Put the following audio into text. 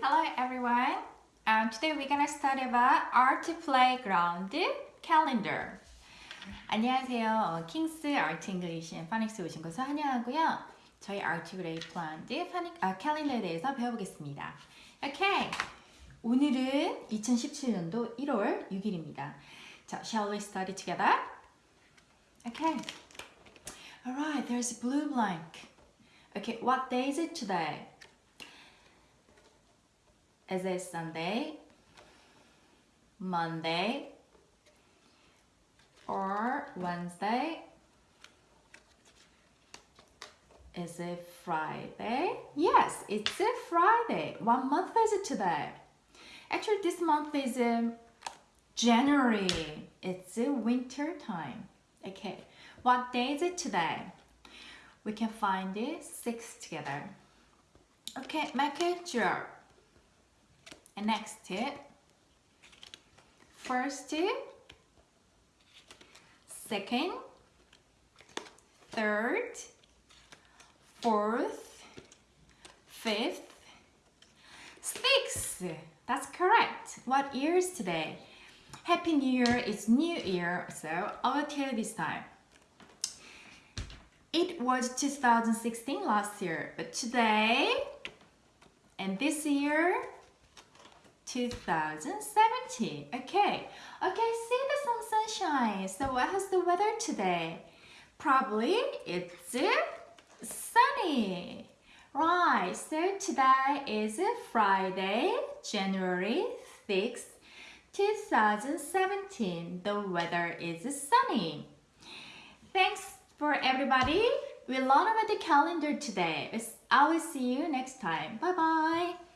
Hello everyone. Um, today we're gonna study about art playground calendar. 안녕하세요. 어, 킹스 아트 잉글리시 앤 파닉스 오신 것을 환영하고요. 저희 아트 플레이플랜드 파닉 아 캘린더에 대해서 배워보겠습니다. 오케이. 오늘은 2017년도 1월 6일입니다. 자, shall we study together? Okay. Alright, there's a blue blank. Okay, what day is it today? Is it Sunday, Monday, or Wednesday? Is it Friday? Yes, it's a Friday. What month is it today? Actually, this month is um, January. It's a winter time. Okay, what day is it today? We can find it six together. Okay, make it draw. And next tip. First tip. Second. Third. Fourth. Fifth. Sixth. That's correct. What year is today? Happy New Year. It's New Year. So I will tell you this time. It was 2016 last year, but today and this year 2017. Okay, okay, see the sun sunshine. So what has the weather today? Probably it's uh, sunny. Right, so today is Friday, January 6th, 2017. The weather is sunny. Thanks for everybody. We learned about the calendar today. I will see you next time. Bye-bye.